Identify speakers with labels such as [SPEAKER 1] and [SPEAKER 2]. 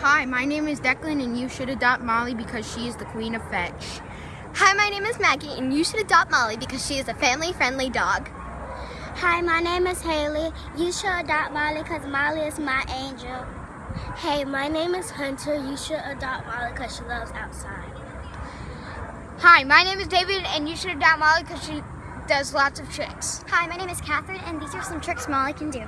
[SPEAKER 1] Hi, my name is Declan, and you should adopt Molly because she is the queen of fetch.
[SPEAKER 2] Hi, my name is Maggie, and you should adopt Molly because she is a family-friendly dog.
[SPEAKER 3] Hi, my name is Haley. You should adopt Molly because Molly is my angel. Hey, my name is Hunter. You should adopt Molly because she loves outside.
[SPEAKER 1] Hi, my name is David, and you should adopt Molly because she does lots of tricks.
[SPEAKER 2] Hi, my name is Catherine, and these are some tricks Molly can do.